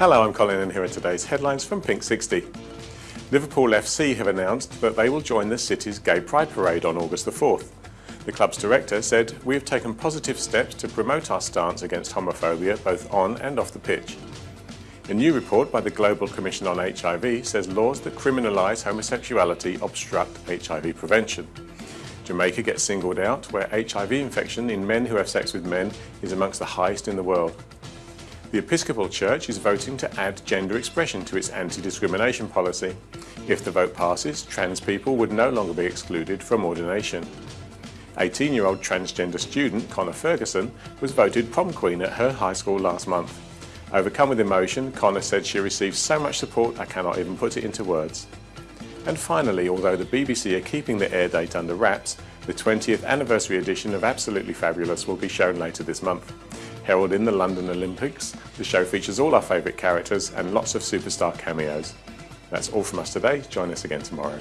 Hello, I'm Colin and here are today's headlines from Pink 60. Liverpool FC have announced that they will join the city's Gay Pride Parade on August the 4th. The club's director said, we have taken positive steps to promote our stance against homophobia both on and off the pitch. A new report by the Global Commission on HIV says laws that criminalise homosexuality obstruct HIV prevention. Jamaica gets singled out where HIV infection in men who have sex with men is amongst the highest in the world. The Episcopal Church is voting to add gender expression to its anti-discrimination policy. If the vote passes, trans people would no longer be excluded from ordination. 18-year-old transgender student Connor Ferguson was voted prom queen at her high school last month. Overcome with emotion, Connor said she received so much support I cannot even put it into words. And finally, although the BBC are keeping the air date under wraps, the 20th anniversary edition of Absolutely Fabulous will be shown later this month. Heralding the London Olympics, the show features all our favourite characters and lots of superstar cameos. That's all from us today. Join us again tomorrow.